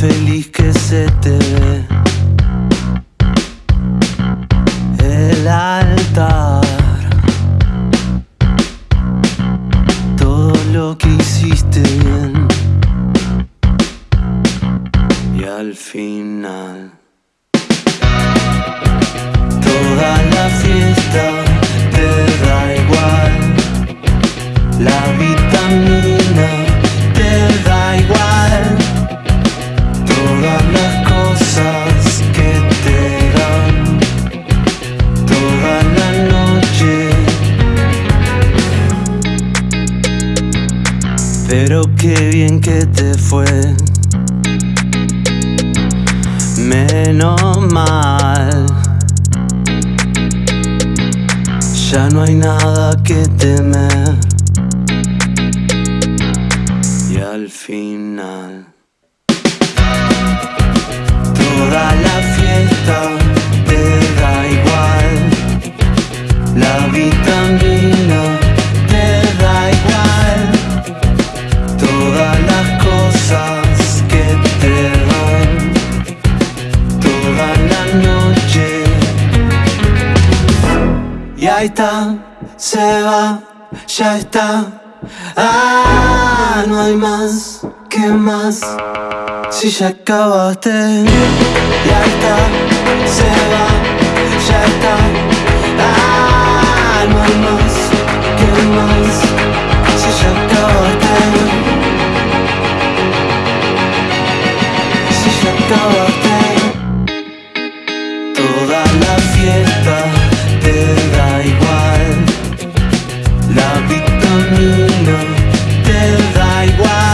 feliz que se te ve. El altar. Todo lo que hiciste bien. Y al final Toda la pero qué bien que te fue. Menos mal. Ya no hay nada que temer. Y al final Está, se va, ya está. Ah, no hay más, ¿qué más? Si ya acabaste. Y ahí está, vitamina te da igual